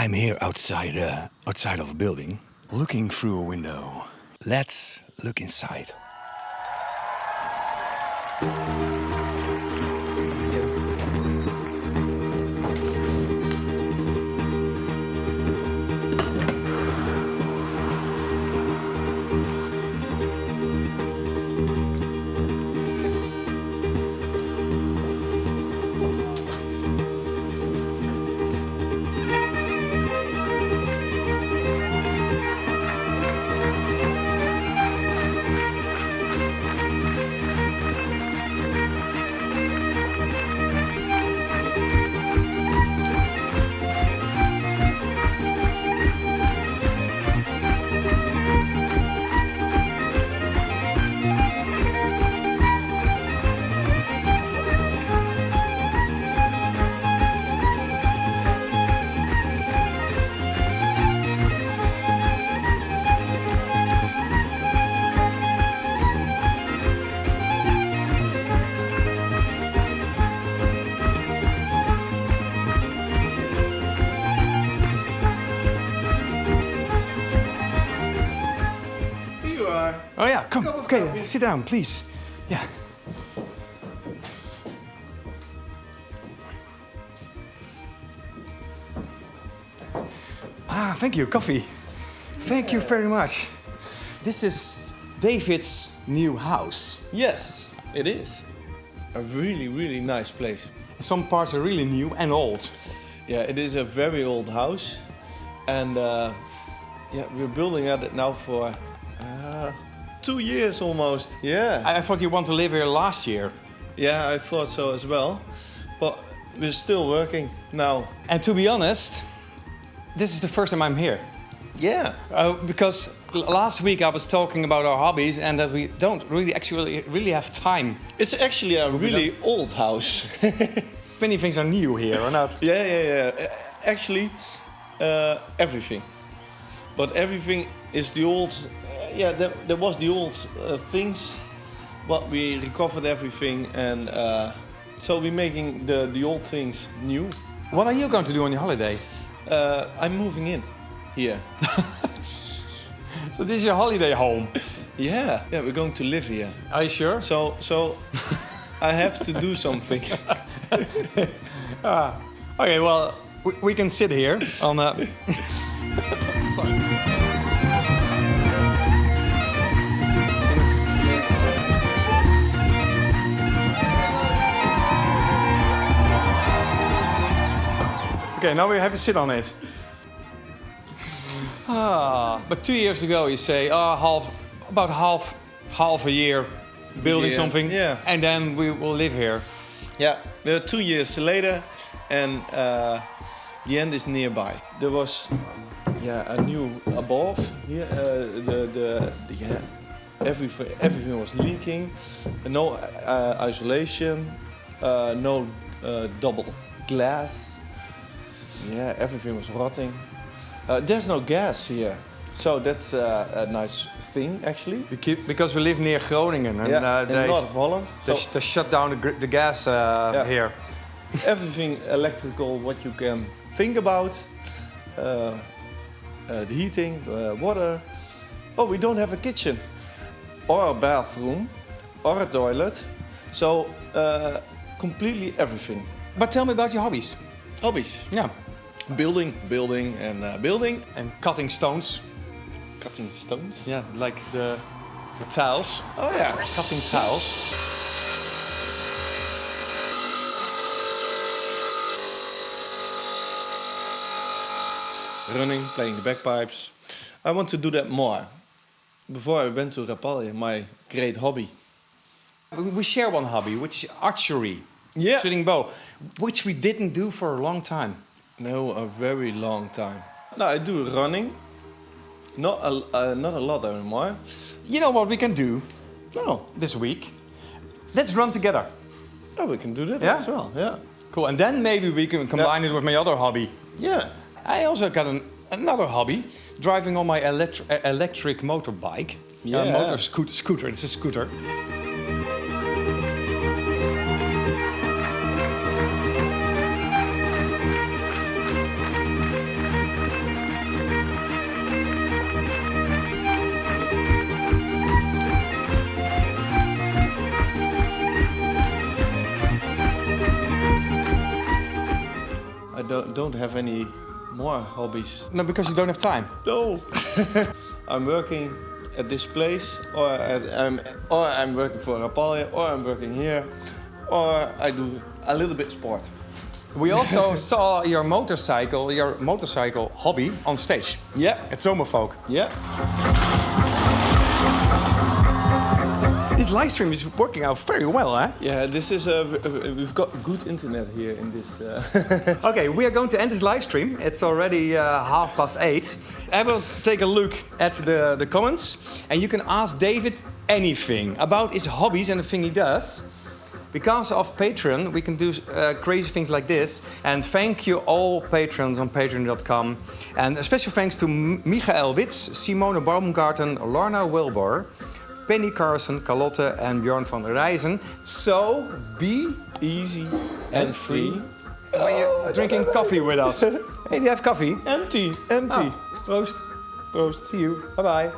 I'm here outside, uh, outside of a building, looking through a window. Let's look inside. Oh yeah, come. Cup Okay, coffee. sit down, please. Yeah. Ah, thank you, coffee. Thank you very much. This is David's new house. Yes, it is. A really, really nice place. Some parts are really new and old. Yeah, it is a very old house. And uh, yeah, we're building at it now for uh, two years almost. Yeah. I, I thought you want to live here last year. Yeah, I thought so as well. But we're still working now. And to be honest, this is the first time I'm here. Yeah. Uh, because last week I was talking about our hobbies and that we don't really actually really have time. It's actually a really old house. Many things are new here, or not? Yeah, yeah, yeah. Actually, uh, everything. But everything is the old. Yeah, there, there was the old uh, things, but we recovered everything, and uh, so we're making the the old things new. What are you going to do on your holiday? Uh, I'm moving in here. So this is your holiday home. Yeah, yeah, we're going to live here. Are you sure? So, so I have to do something. ah, Okay, well, we, we can sit here on. Uh, okay, now we have to sit on it. Ah, but two years ago you say, ah, half, about half, half a year building Yeah, something, yeah. and then we will live here. Yeah, we're two years later, and uh, the end is nearby. There was, yeah, a new above here. Uh, the, the the yeah, everything everything was leaking. No uh, isolation, uh, no uh, double glass. Yeah, everything was rotting. Uh, there's no gas here, so that's uh, a nice thing actually. Beca- Because we live near Groningen, and yeah, uh, in they, North Holland. they, So- they shut down the, the gas uh, here. everything electrical what you can think about uh, uh, the heating uh, water oh we don't have a kitchen or a bathroom or a toilet so uh, completely everything But tell me about your hobbies. hobbies Yeah, building building and uh, building and cutting stones. cutting stones Yeah, like the the tiles, oh yeah cutting tiles. running playing the bagpipes i want to do that more before i went to rapalje my great hobby We, share one hobby, which is archery, Yeah. shooting bow, which we didn't do for a long time. No, a very long time. No, I do running. Not a, uh, not a lot anymore. You know what we can do No. this week? Let's run together. Oh, we can do that Yeah? as well. Yeah. Cool, and then maybe we can combine it with my other hobby. Yeah. I also got an, another hobby, driving on my electri- uh, electric motorbike. Yeah. Uh, motor scooter, scooter, it's a scooter. Any more hobbies. No, because you don't have time. No. I'm working at this place, or at, I'm, or I'm working for Rapalje, or I'm working here, or I do a little bit sport. We also saw your motorcycle, your motorcycle hobby on stage Yeah. at Zomerfolk. Yeah. This live stream is working out very well, eh? Yeah. This is a. We've got good internet here in this. Uh, Okay, we are going to end this live stream. It's already uh, half past eight. I will take a look at the, the comments and you can ask David anything about his hobbies and the thing he does. Because of Patreon, we can do uh, crazy things like this. And thank you all patrons on patreon.com. And a special thanks to Michael Witz, Simone Baumgarten, Lorna Wilbur, Penny Carson, Carlotte and Bjorn van der Rijzen. So be easy and free when you're drinking coffee with us. hey, do you have coffee? Empty, empty. Ah, Proost. Troost. See you. Bye-bye.